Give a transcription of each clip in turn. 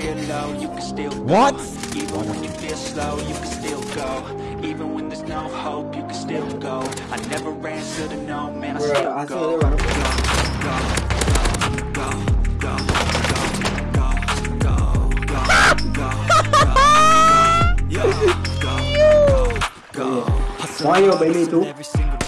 feel low, you can still go. What? Even when you feel slow, you can still go. Even when there's no hope, you can still go. I never answer to no, man, I Bro, still I go. still live on Mario baby too. Every single day.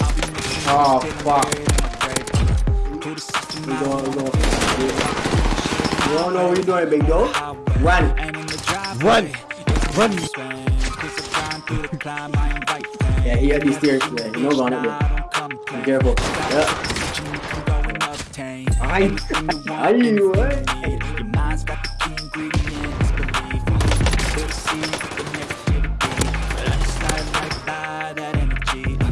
I'll be missing Oh, you, still fuck. buried in my grave. To the system, We I going, we don't going. You don't know what you're doing, big dog. Run. Run. Run. I I. Yeah, he had these stairs today. You know, gone it. I. Be careful. Yeah. What? I energy. Uh,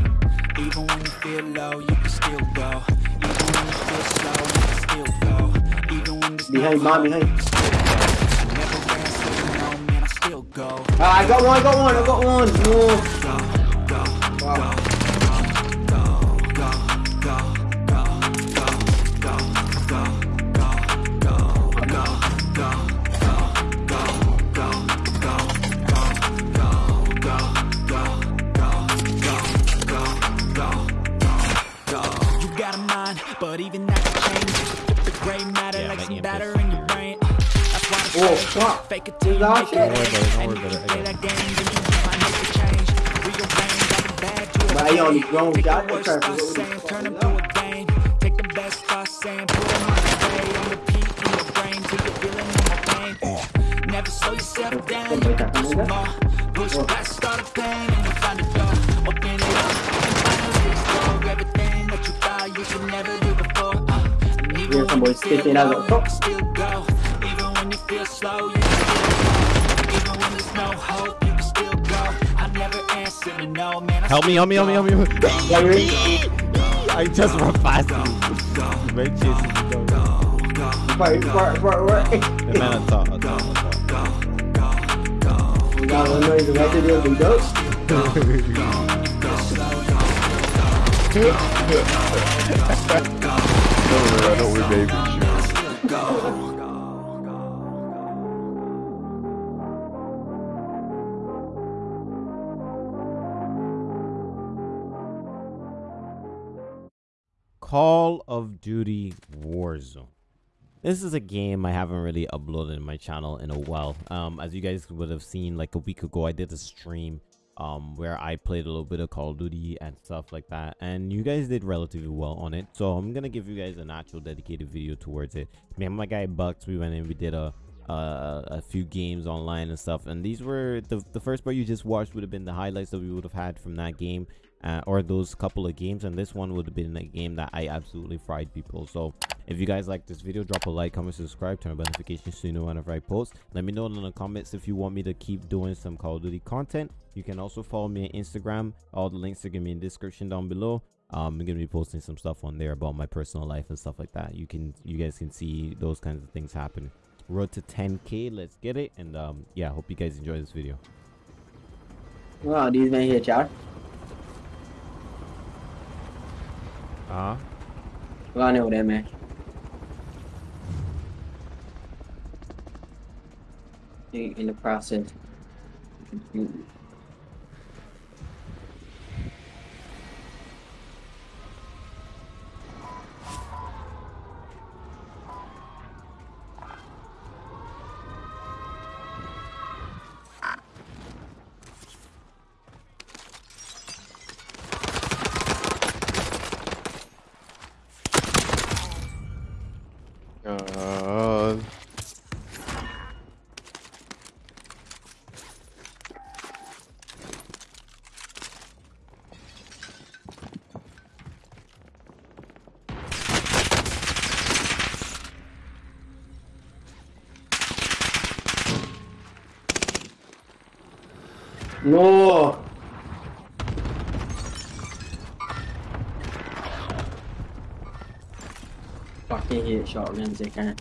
Even when you feel low, you can still go. Even when you feel slow, you can still go. Behind, mom, behind. go. I got one, I got one, I got one. No. But even fuck. Fake it till Don't worry about it, don't worry about it, I play got that you might make a change. Rearrange all the to a But I only grown shot, the worst try to thoughts go with saying, the turn them to a game. Take the best put them on display on repeat in your brain till you're feeling pain. Never slow yourself down, you can do some more. Push past all the pain and you'll find a door. Open it up and finally explore everything that you thought you could never do before. Uh, and even when you feel low, the top. still go. Even when you feel slow, you can still go. Even when there's no hope, you can still go. I never answer to no, man. I Help me, help me, help me, help me. Yeah, you ready? I just run fast. You might chase me down. Fire, fire, fire, fire. The man on top, on top, on top. You got one noise right to the big dog. Don't worry, I know we're baby. Call of Duty Warzone. This is a game I haven't really uploaded in my channel in a while. Um, as you guys would have seen, like a week ago, I did a stream um where I played a little bit of Call of Duty and stuff like that, and you guys did relatively well on it. So I'm gonna give you guys an actual dedicated video towards it. Me and my guy Bucks, we went in, we did a a few games online and stuff, and these were the the first part you just watched would have been the highlights that we would have had from that game uh, or those couple of games and this one would have been a game that i absolutely fried people. So if you guys like this video drop a like comment subscribe turn on notifications so you know whenever i post. Let me know in the comments if you want me to keep doing some call of duty content. You can also follow me on instagram. All the links are gonna be in the description down below. Um, i'm gonna be posting some stuff on there about my personal life and stuff like that. You can you guys can see those kinds of things happen road to 10k let's get it. And um yeah hope you guys enjoy this video. Wow, these men here, Chad. I know that, man. In in the process. No! Fucking hit shotguns, they can't.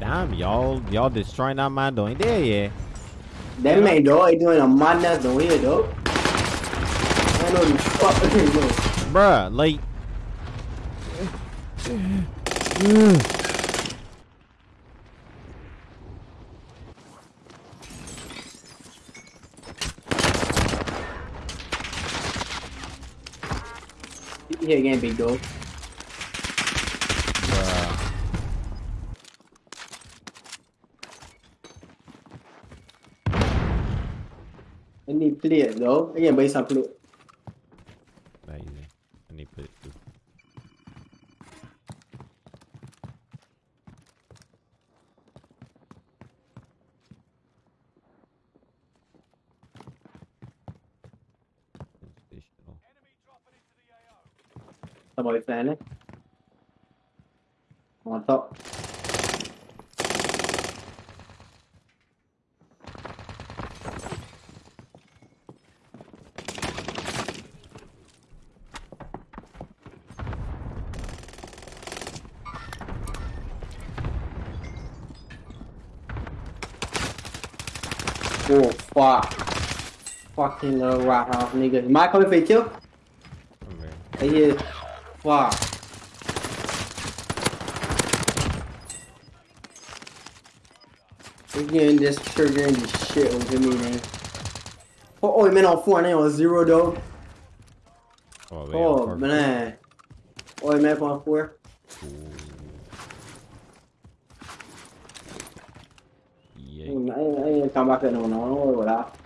Damn, y'all, y'all destroying that man doing there, yeah. That man, dog, ain't doing a madness down here, dog. I know the fuck, dog. Bruh, like. Here again, big dog. Bruh. I need plate, dog. I can buy some plate. Not easy. I need to put it too. Sensational. Somebody standing. On top. Oh fuck. Fucking little rat house nigga. You might come for you kill? Come here. I hear fuck. Again, just triggering the shit over me, man. Oh, oh, man on four, and on zero though. Oh, they Oh perfect. man. Oh, man on four. Ooh. Yeah. I ain't, I ain't, I ain't come back there no, no, don't worry about that.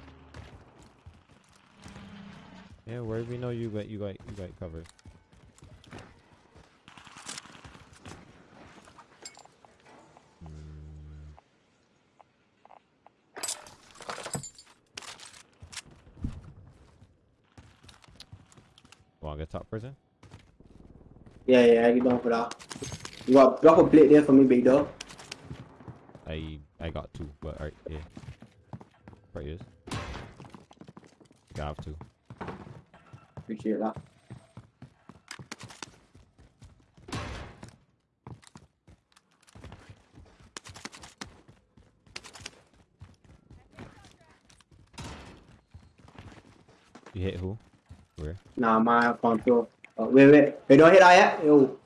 Yeah, where we know you got you got you got covered. Hmm. Want to get top person? Yeah, yeah, I get down for that. You got drop a plate there for me, big dog. I I got two, but alright, yeah. Right is. Got have two. Appreciate that. You hit who? Where? Nah, my control. Oh, uh, wait, wait. Wait, don't hit that yet. Yo.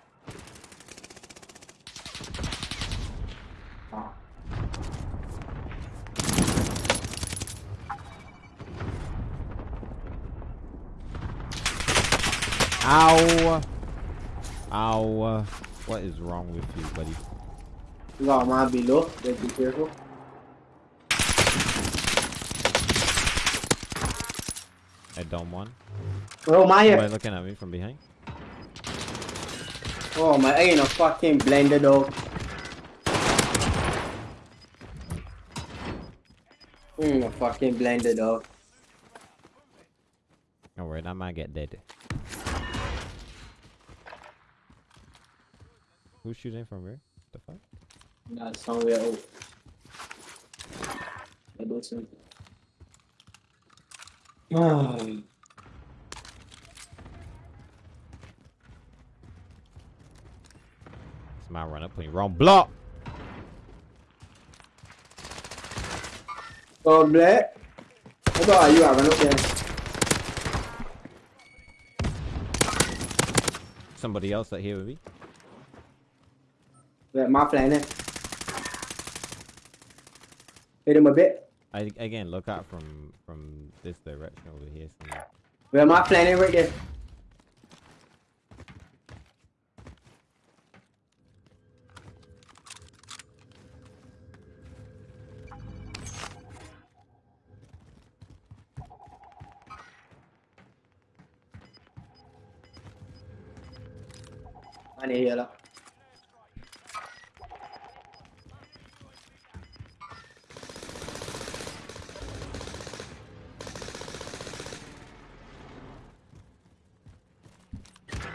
Ow! Ow! What is wrong with you, buddy? You got mine below. Just be careful. I don't one. Oh, my here. looking at me from behind. Oh, my. I ain't a fucking blender, though. Mm, a fucking blender, dog. Don't worry, that might get dead. Who's shooting from where? The fuck? That's somewhere out. I do something. Ah. It's my runner playing wrong block. Oh, black. I thought you are okay. Somebody else that here with me. Wait, my planet. Hit him a bit. I again look out from from this direction over here. somewhere. Where my planet right there. I need here.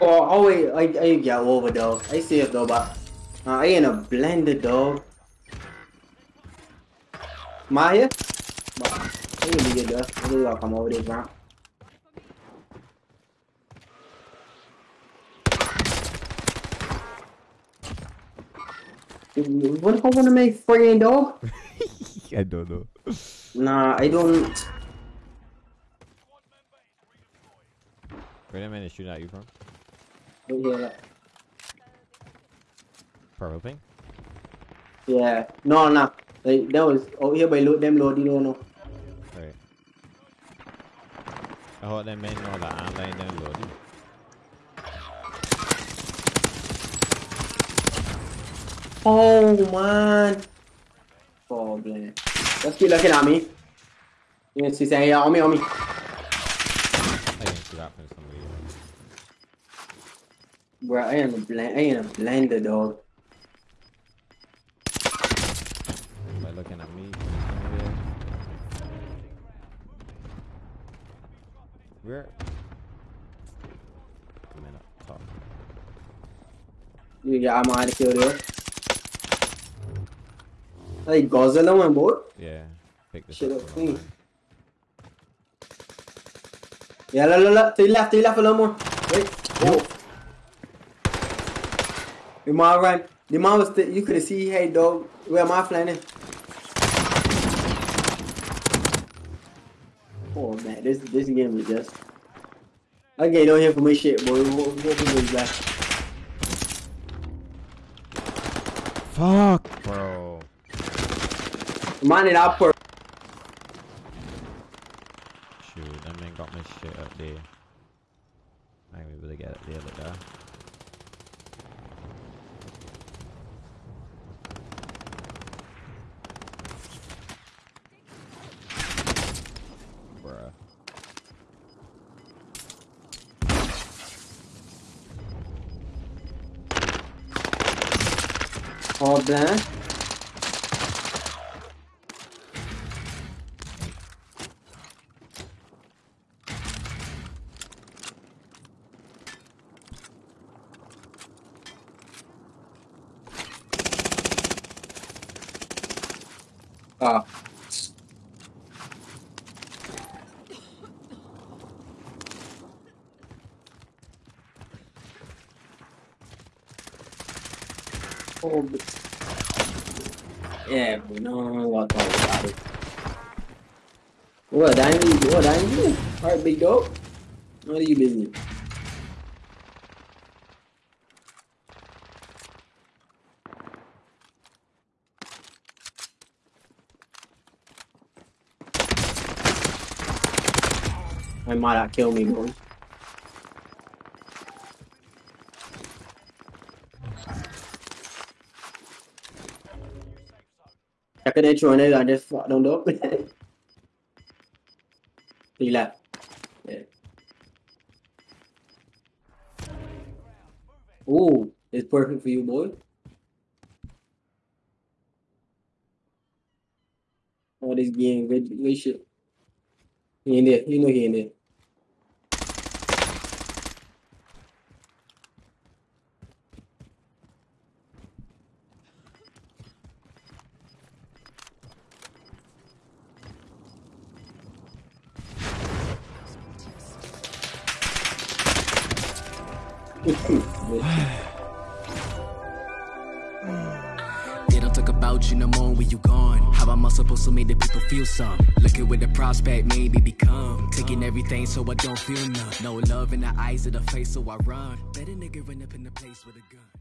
Oh, oh wait, I, I get over though. I see it though, but uh, I ain't a blender dog. My here? But I ain't gonna get there. I think I'll come over there, bro. What if I want to make friend, dog? I don't know. Nah, I don't. Where the man is shooting at you from? Don't hear that. Thing? Yeah. No, no. Like, that was out here by load them load, you don't know. Right. I hope that man know that I'm laying down loading. Oh man. Oh man. Let's keep looking at me. You can see saying, yeah, on me, on me. I can see that from some reason. Bro, I am a blend I am a blender dog. By looking at me from over there. Where? Come in up top. You get ammo to kill there. Like Godzilla one boy. Yeah. Pick this Shit up. clean. Yeah, look, look, look. To the left, to the left a little more. Wait. Oh. The man ran. The man was, you could see, hey dog, where am I flying in? Oh man, this this game is just. I get on here for my shit, boy. What, what, what is that? Fuck, bro. Man, it up for. Shoot, that man got my shit up there. I ain't able to get it the other uh, guy. Bruh. Oh, blank. Ah. Oh, Yeah, but no, I'll talk about it. What, dang you? What, dang you? Alright, big dog. What are you busy? My might not kill me, boy. Chắc cái đấy chuồn đây là để phọ đồng đốc. Đi. Ooh, it's perfect for you, boy. Oh, this game, good, good shit. He in there, you know he in there. They don't talk about you no more when you gone. How am I supposed to make the people feel some? Looking with the prospect, maybe become. Taking everything so I don't feel none. No love in the eyes of the face, so I run. Better nigga run up in the place with a gun.